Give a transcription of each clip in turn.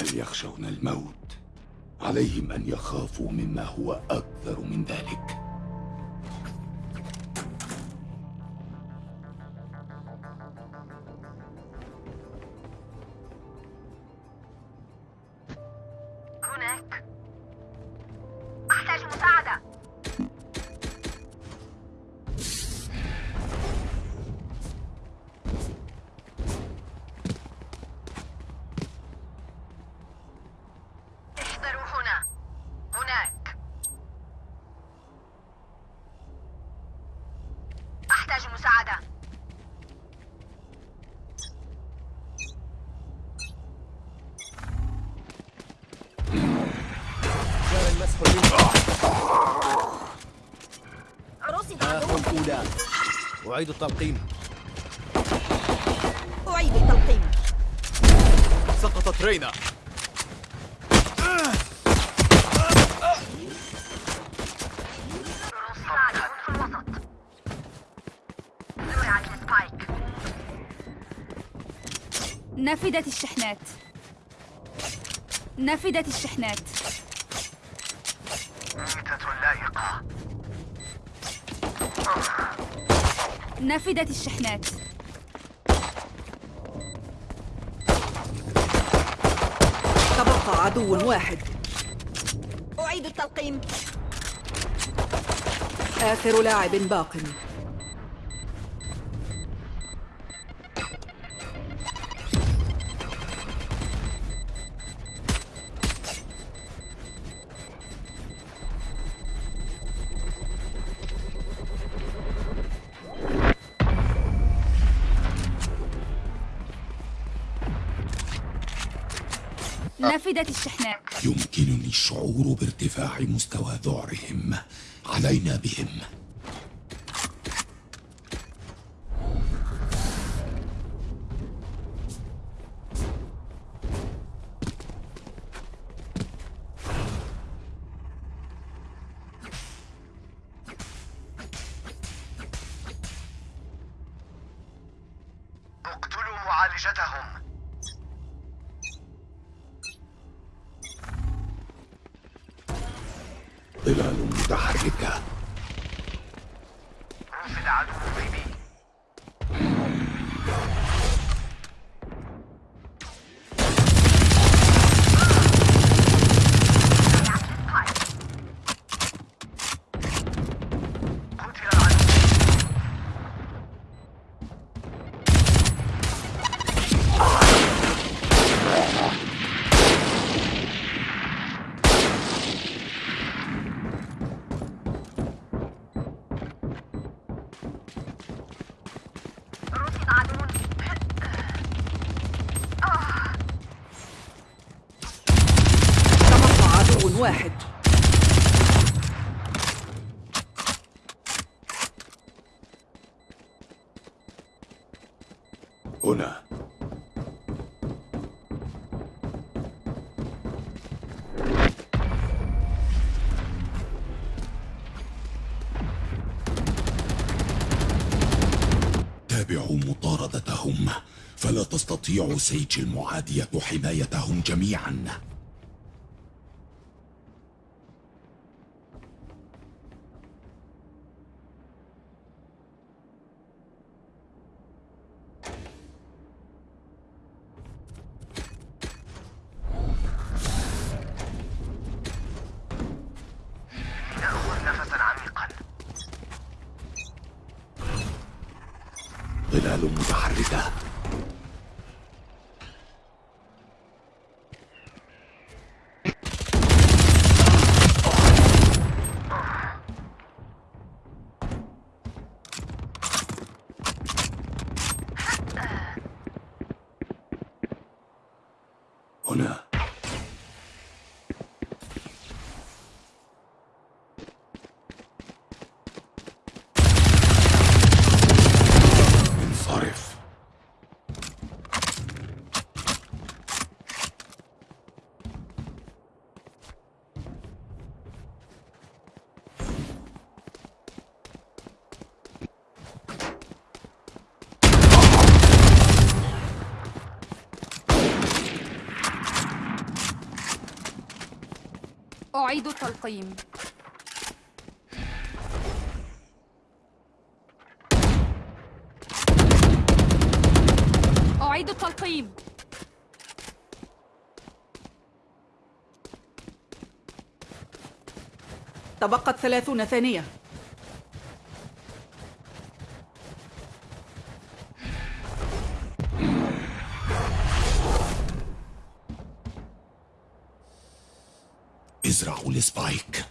هل يخشون الموت؟ عليهم أن يخافوا مما هو أكثر من ذلك رصد آخر الأولى أعيد التلقيم. أعيد التلقيم. سقطت رينا. نفدت الشحنات. نفدت الشحنات. نفدت الشحنات. تبقى عدو واحد. أعيد التلقيم. آخر لاعب باق. نفدت الشحنات يمكنني الشعور بارتفاع مستوى ذعرهم. علينا بهم. تستطيع سيج المعادية حمايتهم جميعا. ظلال متحركة. أعيد التلقيم. أعيد التلقيم. تبقت ثلاثون ثانية. السبايك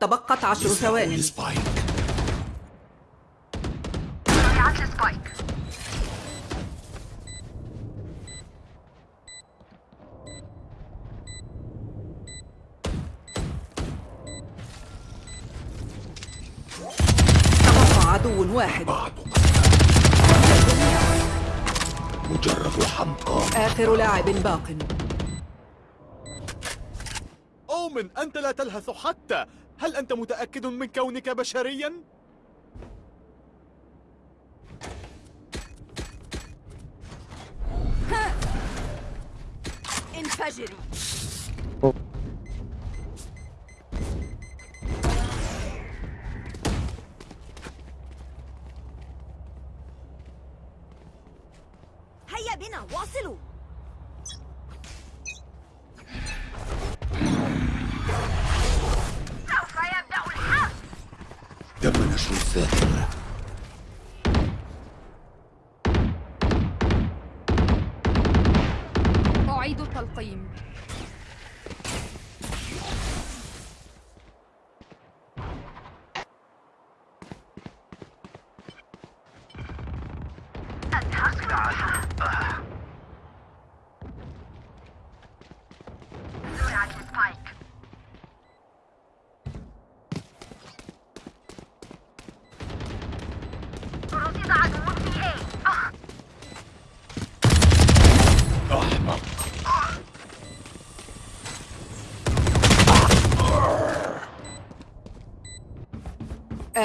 تبقت عشر ثوان باق. أومن أنت لا تلهث حتى. هل أنت متأكد من كونك بشريا؟ انفجري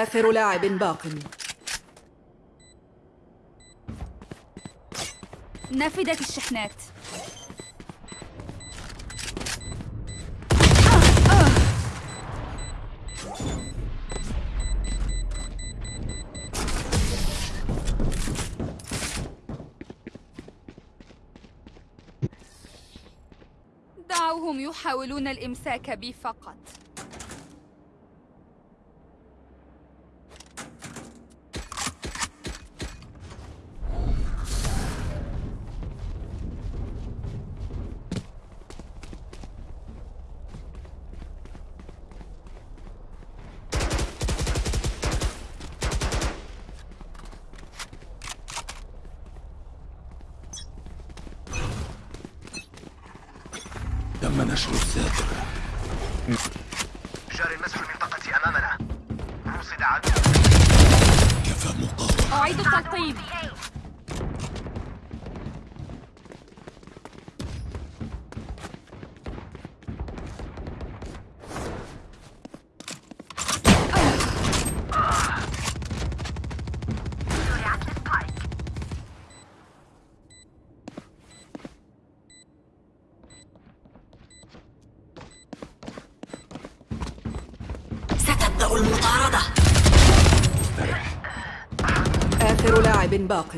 آخر لاعب باق. نفدت الشحنات. دعوهم يحاولون الإمساك بي فقط. باق.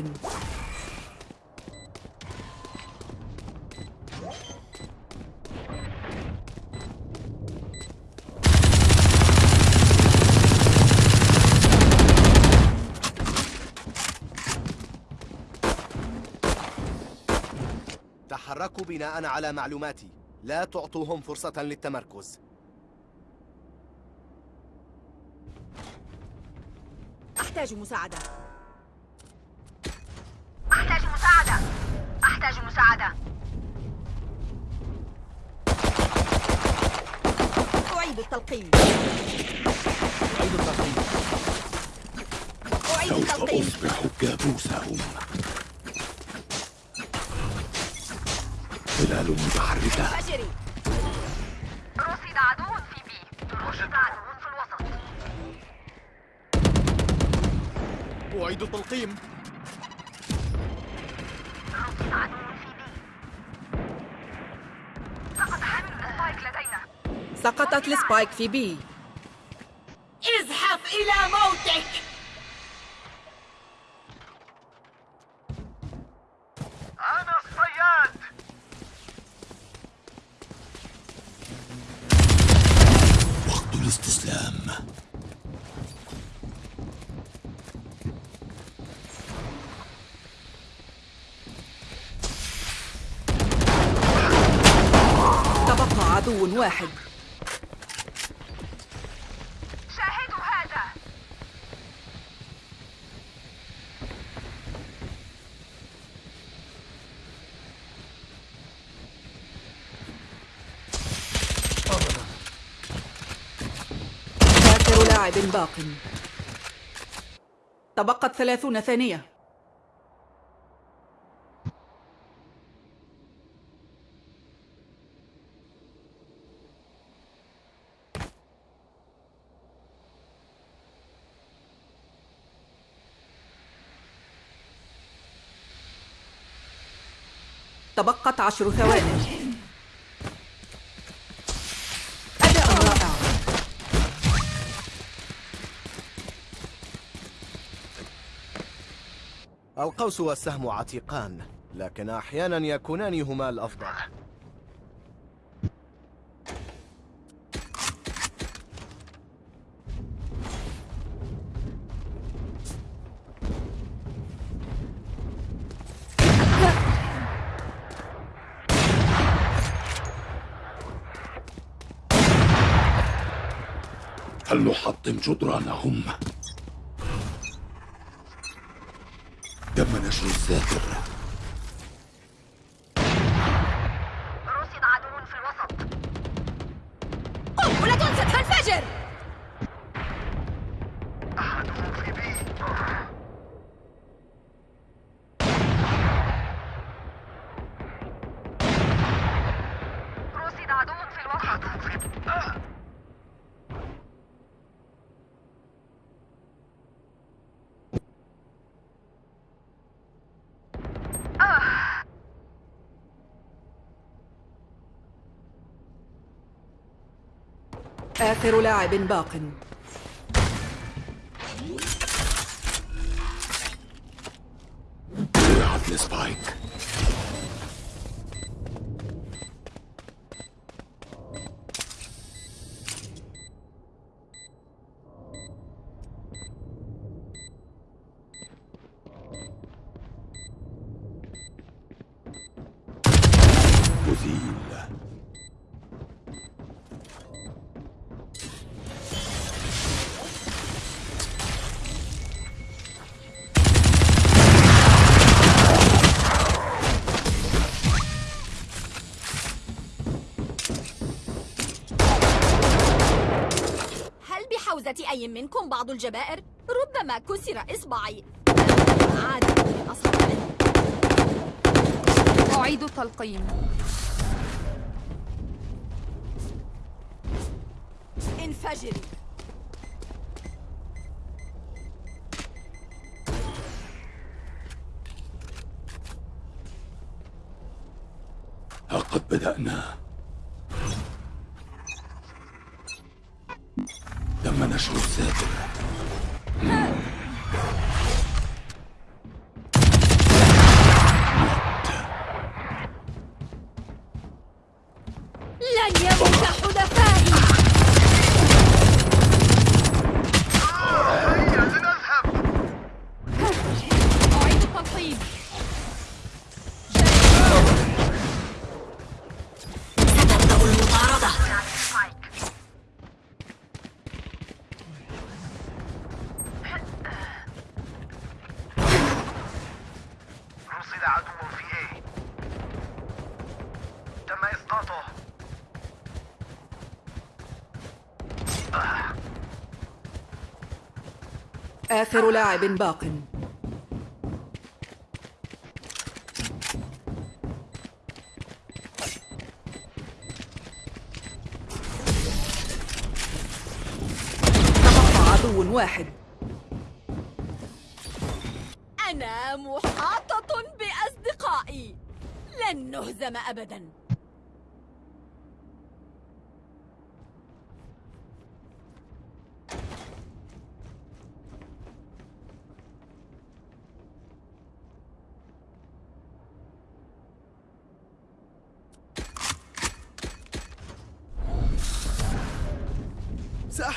تحركوا بناء على معلوماتي. لا تعطوهم فرصة للتمركز. أحتاج مساعدة أحتاج مساعدة أحتاج مساعدة أعيد التلقيم أعيد التلقيم أعيد سوف التلقيم أصبح كابوسهم. ظلال متحركة. انفجري رصد عدو في بي. رصد عدو في الوسط. أعيد التلقيم رصد عدو في B سقطت ال spike في B. ازحف إلى موتك. أنا الصياد. وقت الاستسلام. تبقى عدو واحد شاهدوا هذا آخر لاعب باق. تبقت ثلاثون ثانية. تبقت عشر ثواني. القوس والسهم عتيقان لكن أحيانا يكونان هما الأفضل. فلنحطم جدرانهم؟ تم نشر الذاكر آخر لاعب باق. أزيل منكم بعض الجبائر؟ ربما كسر إصبعي عادة أصحابي أعيد التلقيم انفجري لن آخر لاعب باق. تبقى عدو واحد. أنا محاطة بأصدقائي. لن نهزم أبدا.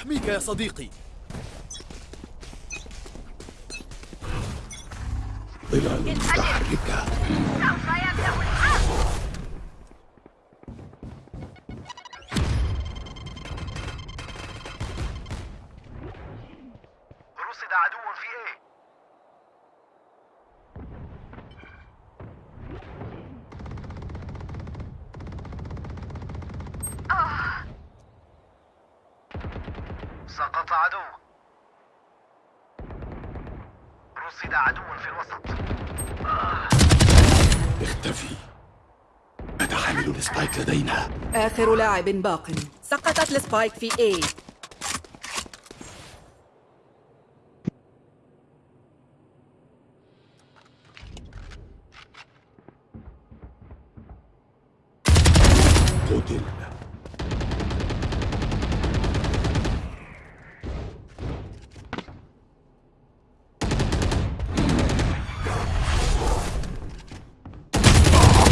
سأحميك يا صديقي. ظلال متحركة سوف يبدأ آخر لاعب باق. سقطت السبايك في A. قتل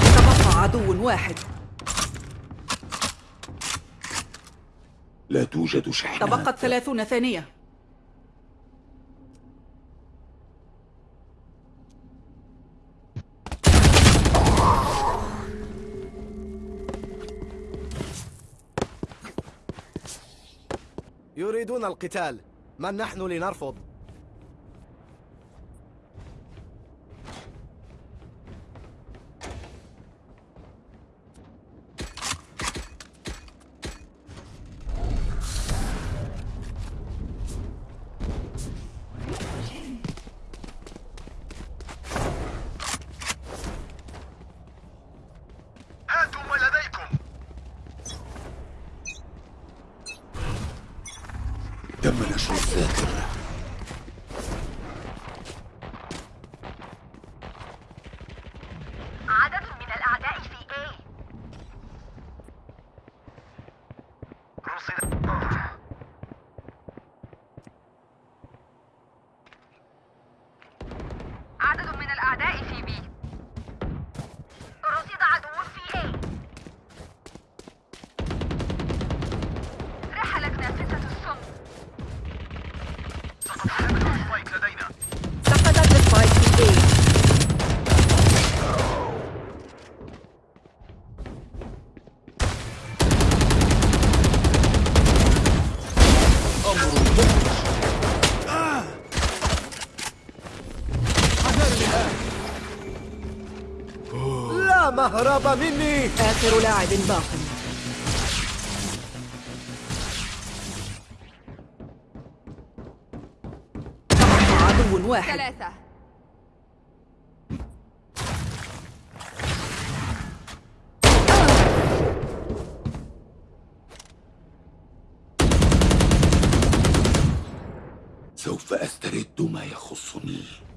تبقى عدو واحد. لا توجد شحنات. تبقت ثلاثون ثانية. يريدون القتال. من نحن لنرفض؟ لا مهرب مني. آخر لاعب باق. عدو واحد. ثلاثة. سوف أسترد ما يخصني.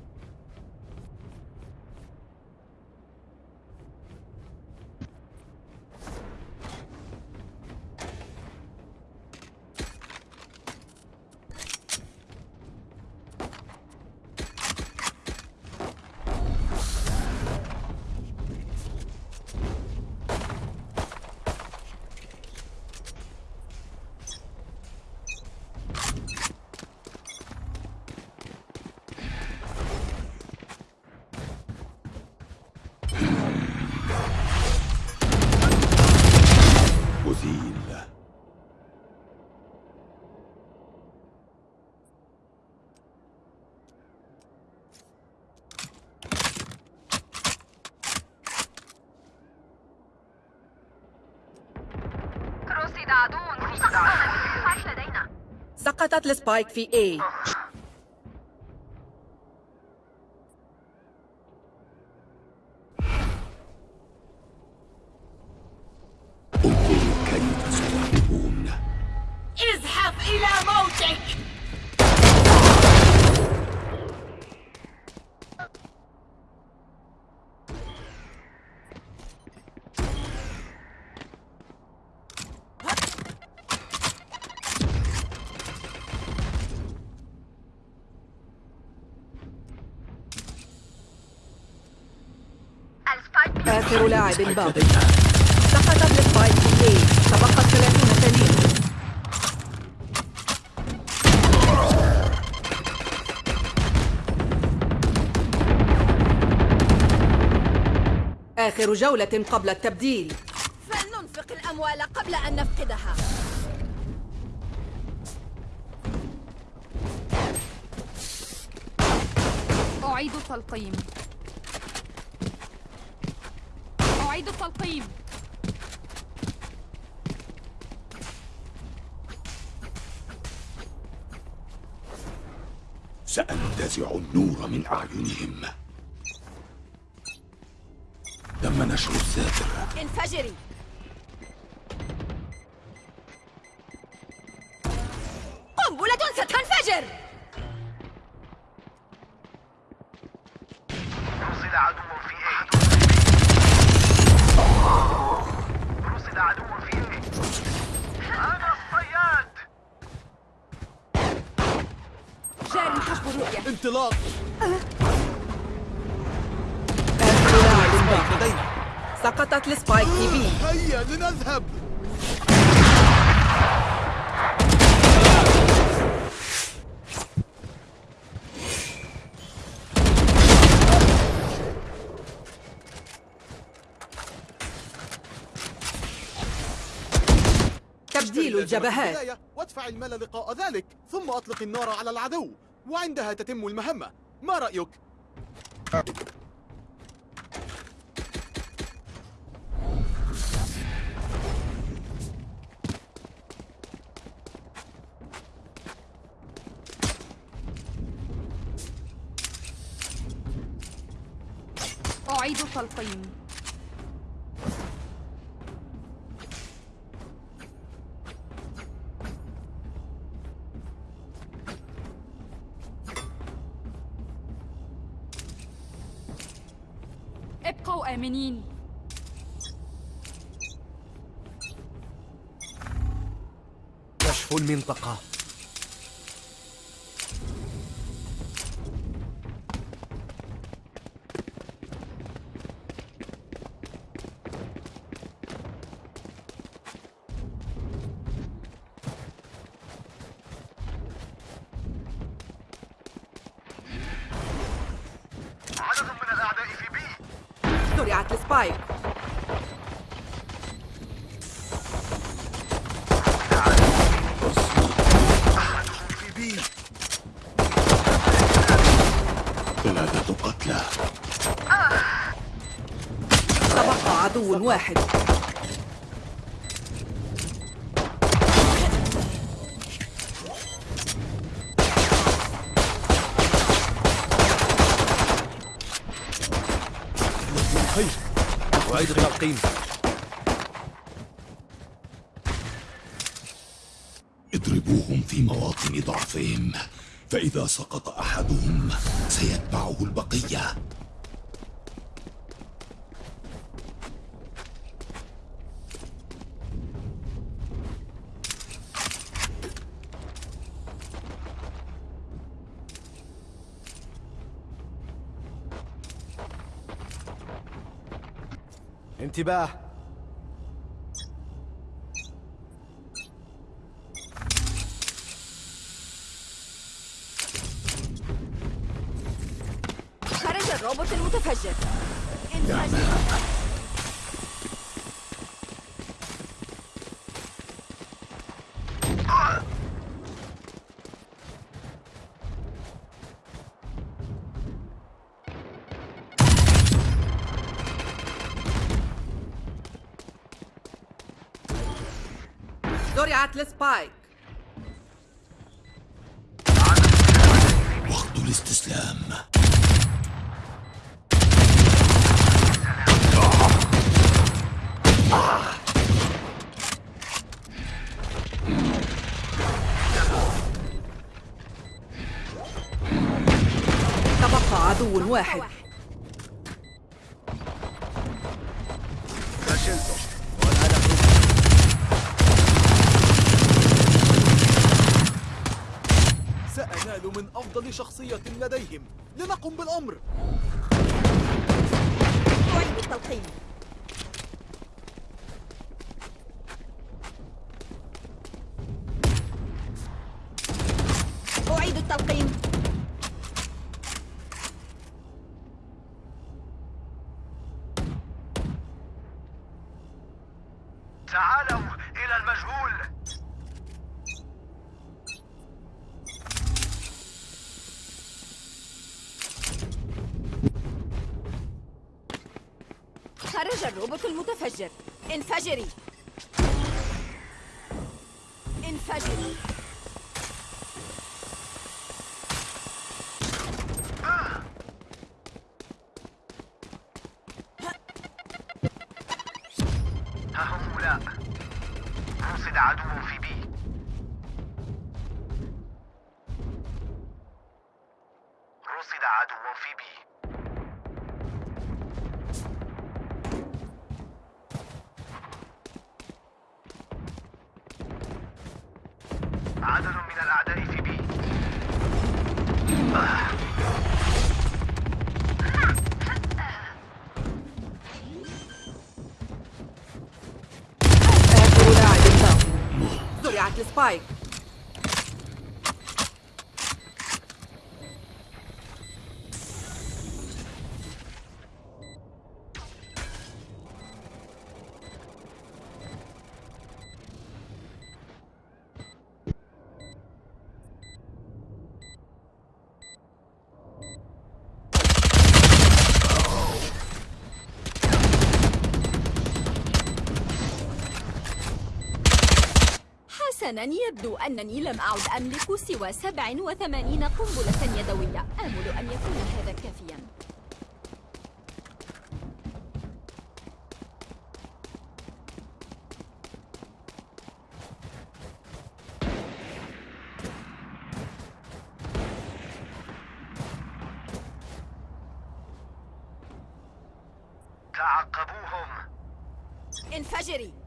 السبايك في A. سحب الباطل. سقطت للفايت بي تبقى 30 ثانية آخر جولة قبل التبديل. فلننفق الأموال قبل أن نفقدها. أعيد تلقيم. التلقيم سأنتزع النور من أعينهم. تم نشر الساتر انفجري. الجبهات. وادفع المال لقاء ذلك ثم أطلق النار على العدو وعندها تتم المهمة. ما رأيك؟ أعيد التلقيم féminine. عدو واحد. خير أعيد التلقيم اضربوهم في مواطن ضعفهم فإذا سقط أحدهم سيتبعه البقية. انتباه. خرج الروبوت المتفجر. انفجر. زرعت السبايك وقت الاستسلام. تبقى عدو واحد فشلتم والآن أخرج سأنال من أفضل شخصية لديهم لنقم بالأمر أعيد التلقيم أعيد التلقيم خرج الروبوت المتفجر. انفجري. انفجري. عدد من الأعداء في بي. باق زرعت السبايك حسنا يبدو أنني لم أعد أملك سوى 87 قنبلة يدوية. آمل أن يكون هذا كافيا. تعقبوهم. انفجري.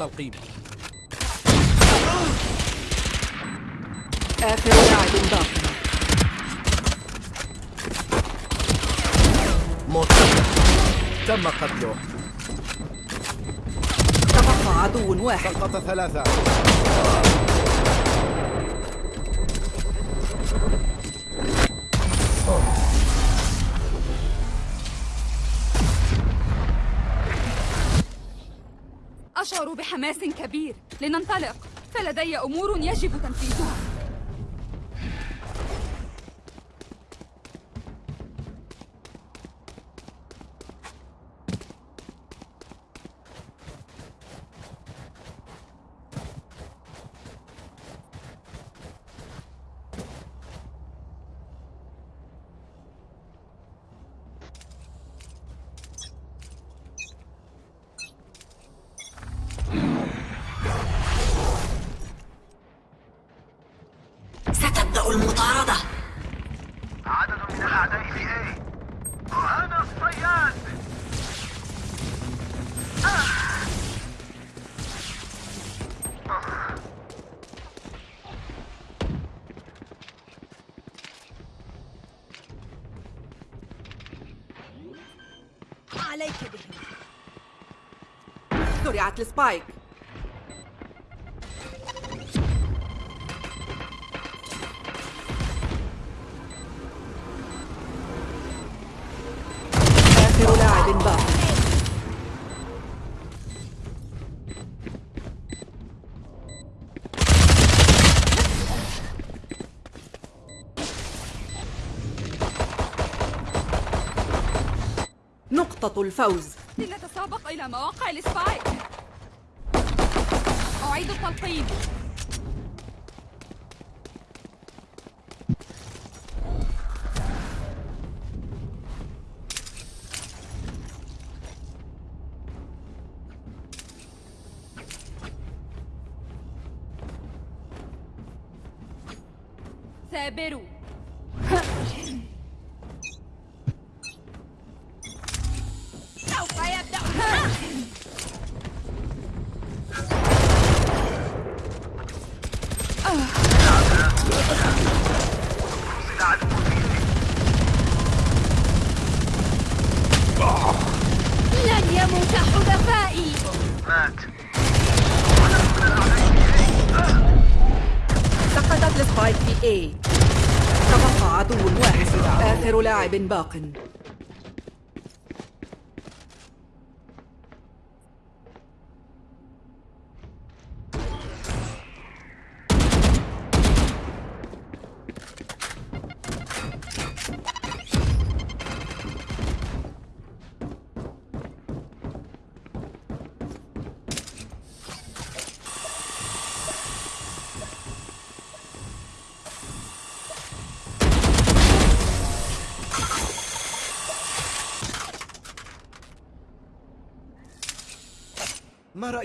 التلقيم آخر لاعب باق موت تم قتله. تبقى عدو واحد. سقط ثلاثة. أشعر بحماس كبير. لننطلق. فلدي أمور يجب تنفيذها. زرعت السبايك آخر لاعب باق نقطة الفوز. لنتسابق إلى مواقع السبايك أعيد التلقيم ثابروا A تبقى عدو واحد. آخر لاعب باق.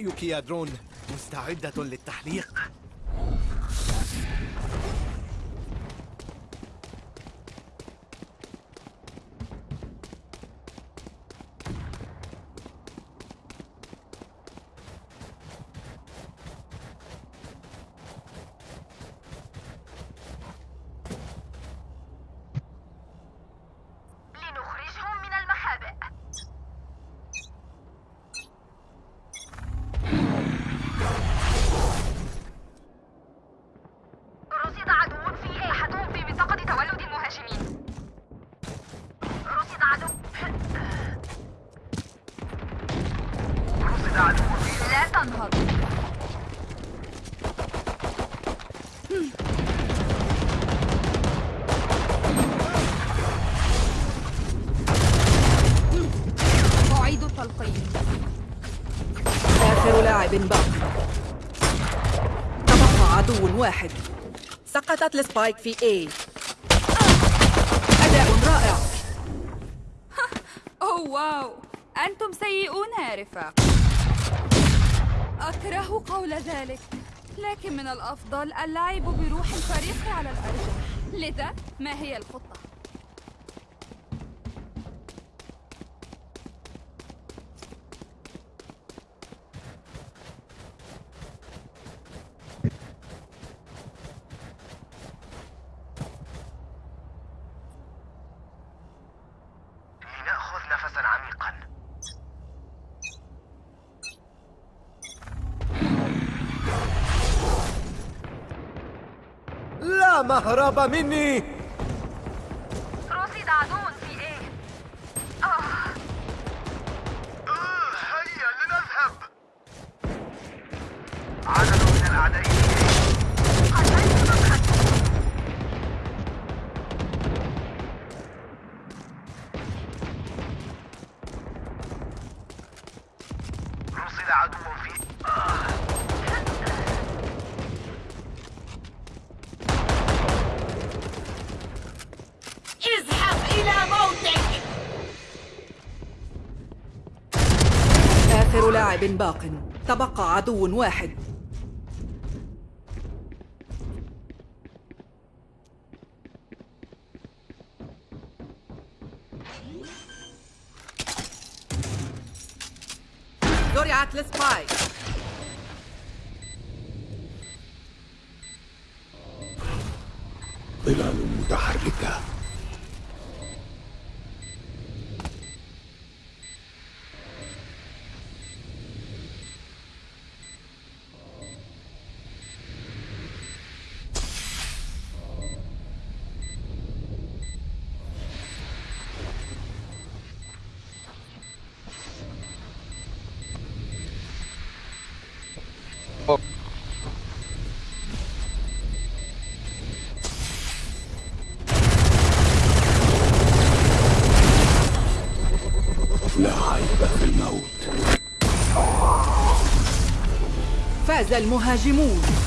رأيك يا درون؟ مستعدة للتحليق؟ واحد. سقطت السبايك في A. أداء رائع. أوه واو. أنتم سيئون يا رفاق أكره قول ذلك لكن من الأفضل اللعب بروح الفريق على الأرجح لذا ما هي الخطة؟ مهرب مني. آخر لاعب باق. تبقى عدو واحد. المهاجمون.